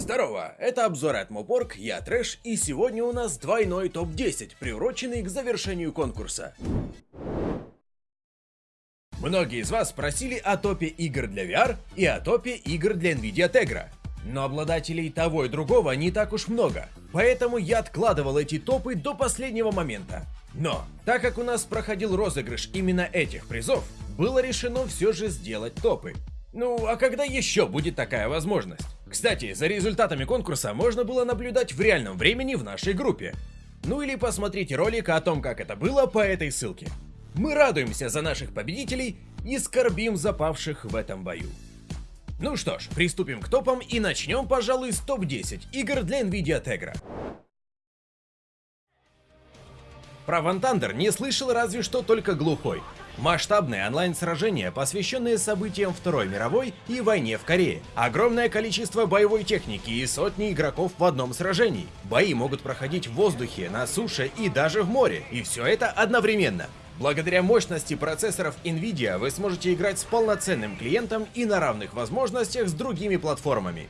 Здорово, это обзор от Мопорг, я Трэш, и сегодня у нас двойной топ-10, приуроченный к завершению конкурса. Многие из вас спросили о топе игр для VR и о топе игр для Nvidia Tegra. Но обладателей того и другого не так уж много, поэтому я откладывал эти топы до последнего момента. Но, так как у нас проходил розыгрыш именно этих призов, было решено все же сделать топы. Ну, а когда еще будет такая возможность? Кстати, за результатами конкурса можно было наблюдать в реальном времени в нашей группе. Ну или посмотрите ролик о том, как это было по этой ссылке. Мы радуемся за наших победителей и скорбим за павших в этом бою. Ну что ж, приступим к топам и начнем, пожалуй, с топ-10 игр для Nvidia Tegra. Про Ван Тандер не слышал разве что только глухой. Масштабные онлайн-сражения, посвященные событиям Второй мировой и войне в Корее. Огромное количество боевой техники и сотни игроков в одном сражении. Бои могут проходить в воздухе, на суше и даже в море. И все это одновременно. Благодаря мощности процессоров Nvidia вы сможете играть с полноценным клиентом и на равных возможностях с другими платформами.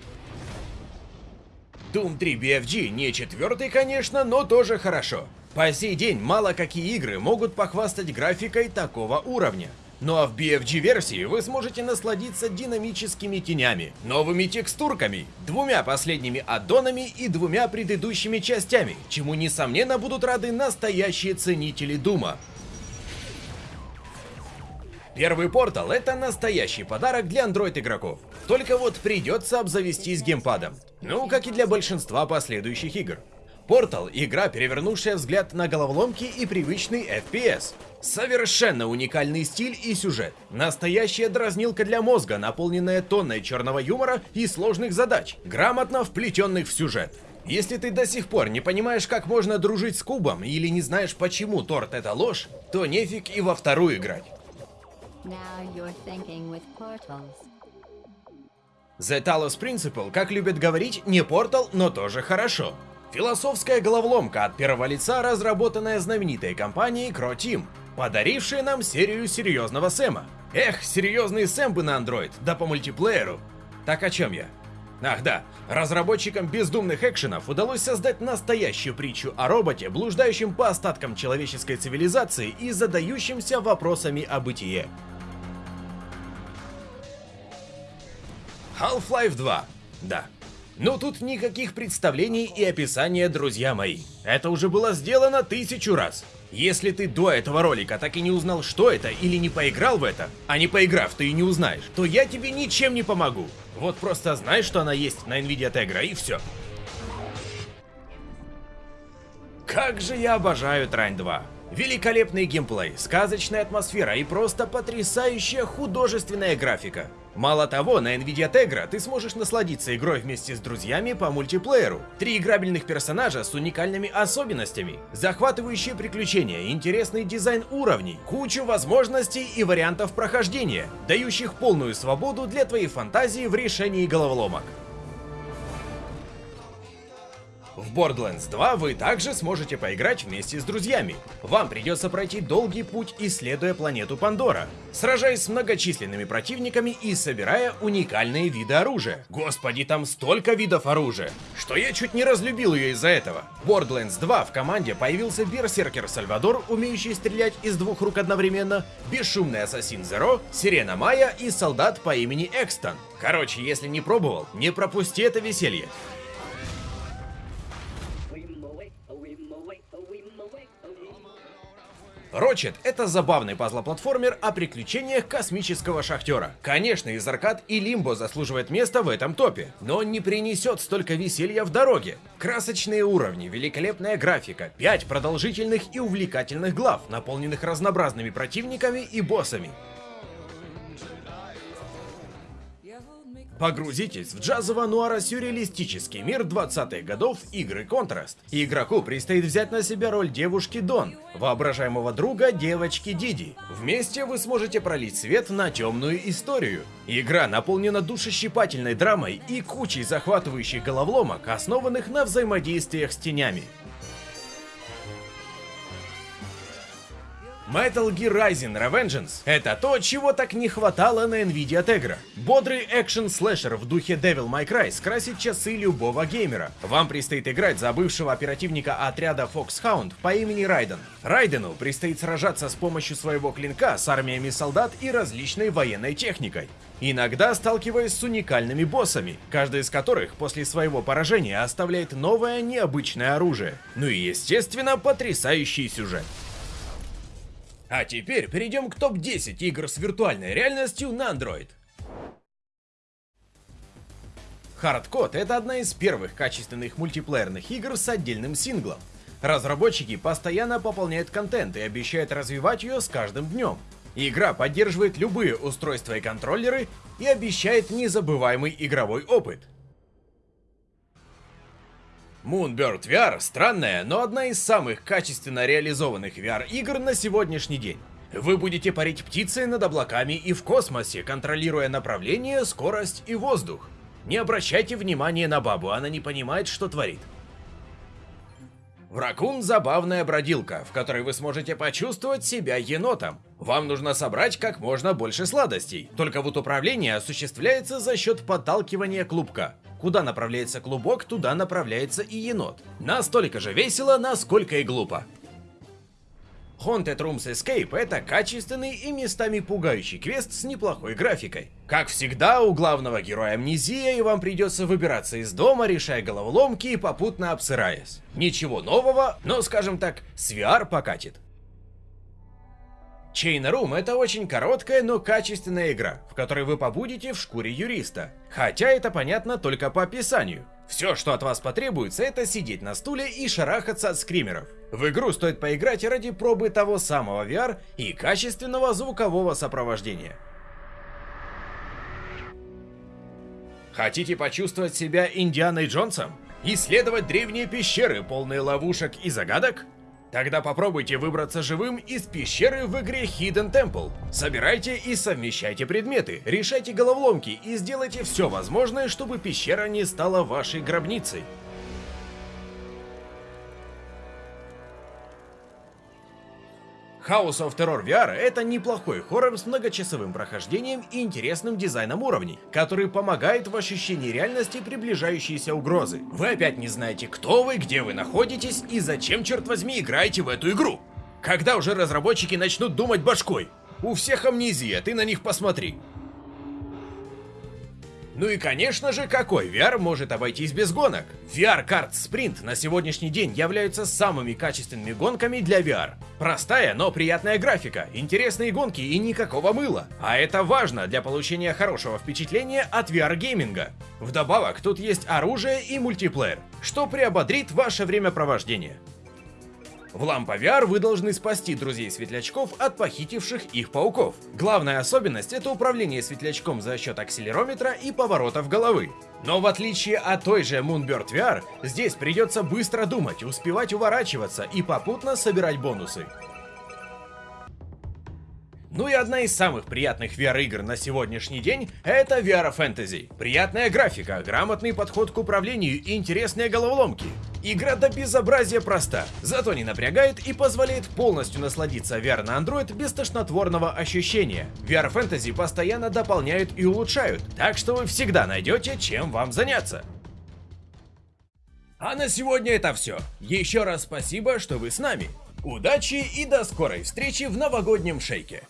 Doom 3 BFG не четвертый, конечно, но тоже хорошо. По сей день мало какие игры могут похвастать графикой такого уровня. Ну а в BFG-версии вы сможете насладиться динамическими тенями, новыми текстурками, двумя последними аддонами и двумя предыдущими частями, чему несомненно будут рады настоящие ценители Дума. Первый портал это настоящий подарок для Android игроков. Только вот придется обзавестись геймпадом. Ну, как и для большинства последующих игр. Portal — игра, перевернувшая взгляд на головоломки и привычный FPS. Совершенно уникальный стиль и сюжет. Настоящая дразнилка для мозга, наполненная тонной черного юмора и сложных задач, грамотно вплетенных в сюжет. Если ты до сих пор не понимаешь, как можно дружить с кубом, или не знаешь, почему торт это ложь, то нефиг и во вторую играть. The Talos Principle, как любят говорить, не портал, но тоже хорошо. Философская головоломка от первого лица, разработанная знаменитой компанией Team, подарившая нам серию серьезного Сэма. Эх, серьезный Сэм бы на Android, да по мультиплееру. Так о чем я? Ах да, разработчикам бездумных экшенов удалось создать настоящую притчу о роботе, блуждающем по остаткам человеческой цивилизации и задающимся вопросами о бытие. Half-Life 2. Да, но тут никаких представлений и описания, друзья мои. Это уже было сделано тысячу раз. Если ты до этого ролика так и не узнал, что это, или не поиграл в это, а не поиграв, ты и не узнаешь, то я тебе ничем не помогу. Вот просто знай, что она есть на Nvidia Tegra и все. Как же я обожаю Трайн 2. Великолепный геймплей, сказочная атмосфера и просто потрясающая художественная графика. Мало того, на Nvidia Tegra ты сможешь насладиться игрой вместе с друзьями по мультиплееру. Три играбельных персонажа с уникальными особенностями, захватывающие приключения, интересный дизайн уровней, кучу возможностей и вариантов прохождения, дающих полную свободу для твоей фантазии в решении головоломок. В Borderlands 2 вы также сможете поиграть вместе с друзьями. Вам придется пройти долгий путь, исследуя планету Пандора, сражаясь с многочисленными противниками и собирая уникальные виды оружия. Господи, там столько видов оружия, что я чуть не разлюбил ее из-за этого. В Borderlands 2 в команде появился берсеркер Сальвадор, умеющий стрелять из двух рук одновременно, бесшумный ассасин Зеро, Сирена Майя и солдат по имени Экстон. Короче, если не пробовал, не пропусти это веселье. Рочет — это забавный пазлоплатформер о приключениях космического шахтера. Конечно, из аркад и Лимбо заслуживает места в этом топе, но он не принесет столько веселья в дороге. Красочные уровни, великолепная графика, 5 продолжительных и увлекательных глав, наполненных разнообразными противниками и боссами. Погрузитесь в джазово-нуаро-сюрреалистический мир 20-х годов игры Контраст. Игроку предстоит взять на себя роль девушки Дон, воображаемого друга девочки Диди. Вместе вы сможете пролить свет на темную историю. Игра наполнена душещипательной драмой и кучей захватывающих головоломок, основанных на взаимодействиях с тенями. Metal Gear Rising Revengeance — это то, чего так не хватало на Nvidia Tegra. Бодрый экшен-слэшер в духе Devil May Cry скрасит часы любого геймера. Вам предстоит играть за бывшего оперативника отряда Foxhound по имени Райден. Райдену предстоит сражаться с помощью своего клинка с армиями солдат и различной военной техникой. Иногда сталкиваясь с уникальными боссами, каждый из которых после своего поражения оставляет новое необычное оружие. Ну и естественно потрясающий сюжет. А теперь перейдем к топ-10 игр с виртуальной реальностью на Android. Hardcode — это одна из первых качественных мультиплеерных игр с отдельным синглом. Разработчики постоянно пополняют контент и обещают развивать ее с каждым днем. Игра поддерживает любые устройства и контроллеры и обещает незабываемый игровой опыт. Moonbird VR — странная, но одна из самых качественно реализованных VR-игр на сегодняшний день. Вы будете парить птицей над облаками и в космосе, контролируя направление, скорость и воздух. Не обращайте внимания на бабу, она не понимает, что творит. Вракун — забавная бродилка, в которой вы сможете почувствовать себя енотом. Вам нужно собрать как можно больше сладостей, только вот управление осуществляется за счет подталкивания клубка. Куда направляется клубок, туда направляется и енот. Настолько же весело, насколько и глупо. Haunted Rooms Escape — это качественный и местами пугающий квест с неплохой графикой. Как всегда, у главного героя амнезия, и вам придется выбираться из дома, решая головоломки и попутно обсыраясь. Ничего нового, но, скажем так, с VR покатит. Chain Room это очень короткая, но качественная игра, в которой вы побудете в шкуре юриста. Хотя это понятно только по описанию. Все, что от вас потребуется, это сидеть на стуле и шарахаться от скримеров. В игру стоит поиграть ради пробы того самого VR и качественного звукового сопровождения. Хотите почувствовать себя Индианой Джонсом? Исследовать древние пещеры, полные ловушек и загадок? Тогда попробуйте выбраться живым из пещеры в игре Hidden Temple. Собирайте и совмещайте предметы, решайте головоломки и сделайте все возможное, чтобы пещера не стала вашей гробницей. House of Terror VR — это неплохой хоррор с многочасовым прохождением и интересным дизайном уровней, который помогает в ощущении реальности приближающейся угрозы. Вы опять не знаете, кто вы, где вы находитесь и зачем, черт возьми, играете в эту игру. Когда уже разработчики начнут думать башкой? У всех амнезия, ты на них посмотри. Ну и конечно же, какой VR может обойтись без гонок? VR Kart Sprint на сегодняшний день являются самыми качественными гонками для VR. Простая, но приятная графика, интересные гонки и никакого мыла. А это важно для получения хорошего впечатления от VR-гейминга. Вдобавок, тут есть оружие и мультиплеер, что приободрит ваше времяпровождение. В Лампа VR вы должны спасти друзей-светлячков от похитивших их пауков. Главная особенность — это управление светлячком за счет акселерометра и поворотов головы. Но в отличие от той же Moonbird VR, здесь придется быстро думать, успевать уворачиваться и попутно собирать бонусы. Ну и одна из самых приятных VR-игр на сегодняшний день — это VR Fantasy. Приятная графика, грамотный подход к управлению и интересные головоломки. Игра до безобразия проста, зато не напрягает и позволяет полностью насладиться VR на Android без тошнотворного ощущения. VR Fantasy постоянно дополняют и улучшают, так что вы всегда найдете чем вам заняться. А на сегодня это все. Еще раз спасибо, что вы с нами. Удачи и до скорой встречи в новогоднем шейке.